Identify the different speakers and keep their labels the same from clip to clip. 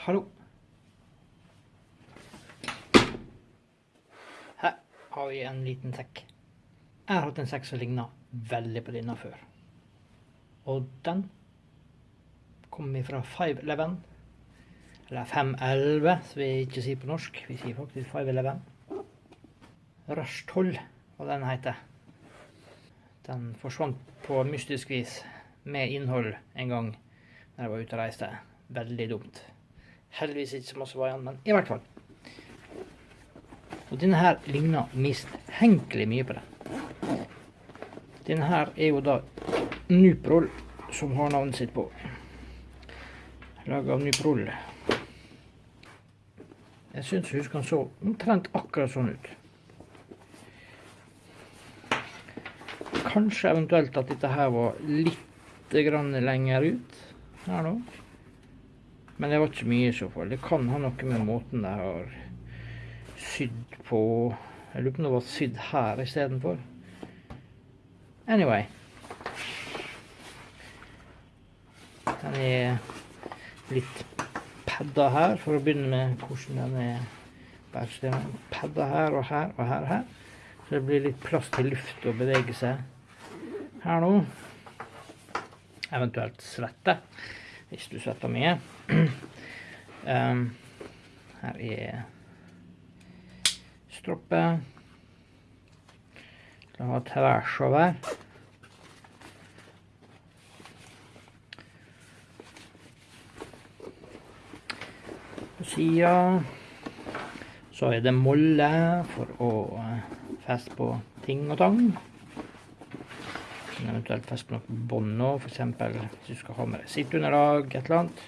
Speaker 1: Hallo. Her har vi en liten sekk. Jeg har hatt en sekk som ligner veldig på denne før. Og den kom fra 511. Eller 511, som vi ikke sier på norsk. Vi sier faktisk 511. Rush 12, hva den heter. Den forsvant på mystisk vis med innhold en gang da jeg var ute og reiste. Veldig dumt. Heldigvis ikke så masse var igjen, men i hvert fall. Og denne her ligner mistenkelig mye på det. Denne her er jo da Nuprol som har navnet sitt på. Laget av Nuprol. Jeg syns husker han så omtrent akkurat sånn ut. Kanskje eventuelt at dette her var litt lenger ut her nå. Men det var ikke mye i så fall. Det kan ha noe med måten de har sydd på Jeg lurer på om det var sydd her istedenfor. Anyway. Den er litt padda her, for å begynne med hvordan den er bare Padda her og her og her og her. Så det blir litt plass til luft å bevege seg her nå. Eventuelt svette, hvis du svetter mye. um, her er stroppe. Skal ha tvers over. På sida så er det molle for å feste på ting og tang. Eventuelt feste på noe bånd nå, f.eks. hvis du skal ha med deg sitteunderlag, et eller annet.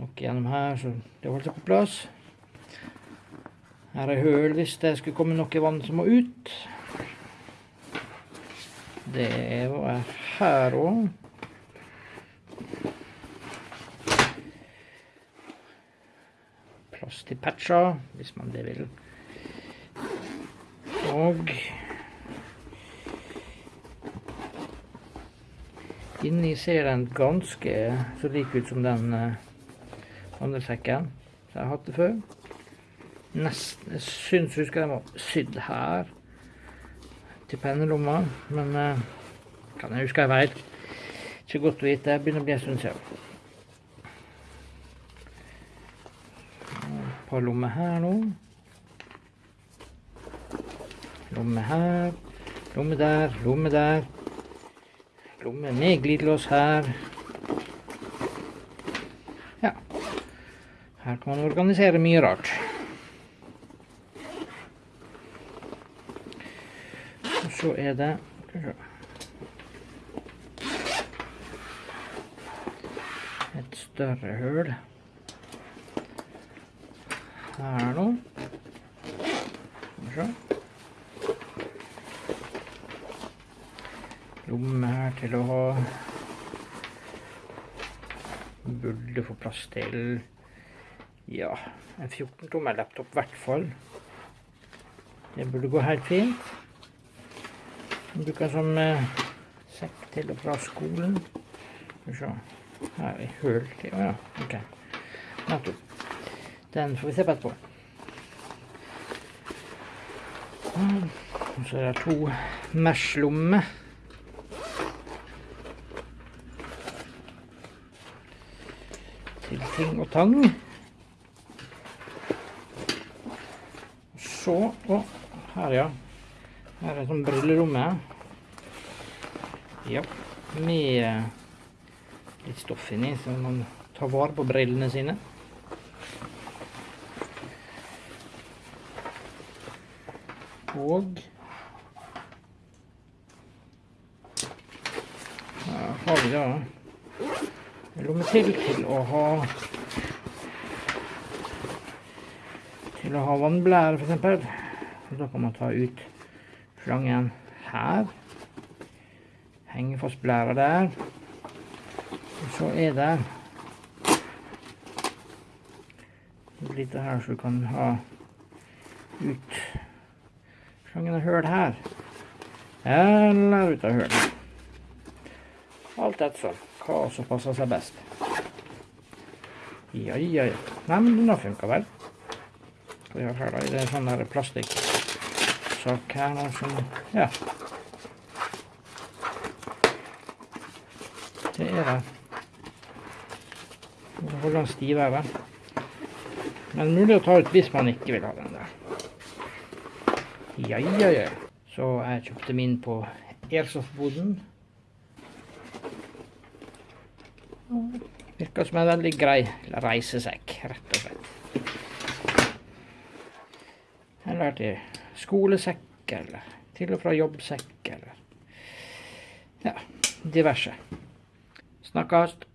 Speaker 1: Noe gjennom her, så det holder seg på plass. Her er høl hvis det skulle komme noe vann som må ut. Det var her òg. Plass til patcher, hvis man det vil. Og inni ser den ganske så lik ut som den uh, andre sekken som jeg det før. Nesten, jeg syns husker den var sydd her til pennelomma, men uh, kan jeg huske jeg vet. Ikke godt å vite. Det begynner å bli en stund siden. Et par lommer her nå. Lomme her, lomme der, lomme der. Lomme med glidelås her. Ja. Her kan man organisere mye rart. Og så er det Et større høl. Her nå. Skal vi se. Lomme her til å ha Burde få plass til ja, en 14-tommer laptop i hvert fall. Det burde gå helt fint. Jeg bruker som eh, sekk til og fra skolen. Skal vi se. Her er vi. Å ja, ok. Den får vi se på etterpå. Og så er det to mesh-lommer. Til ting og tang. Så Å, her, ja. Her er sånn brilleromme. Ja, med litt stoff inni, så man tar vare på brillene sine. Og her har vi da lomme til til å ha til å ha vannblære eksempel. Da kan man ta ut slangen her. Henge fast blæra der. Og så er det litt her så du kan ha ut slangen og høl her. Eller ut av hølet. Alt etter hva som passer seg best. Ja, ja, ja. Nei, men den har funka vel. Vi har her, da? Det er sånn der plastikksak her nå som Ja. Det er det. Nå holder den stivere. Men mulig å ta ut hvis man ikke vil ha den der. Ja, ja, ja. Så jeg kjøpte min på Airsoft-boden. Virker som en veldig grei reisesekk, rett og slett. Eller til skolesekk, eller til og fra jobbsekk, eller ja, diverse. Snakkast.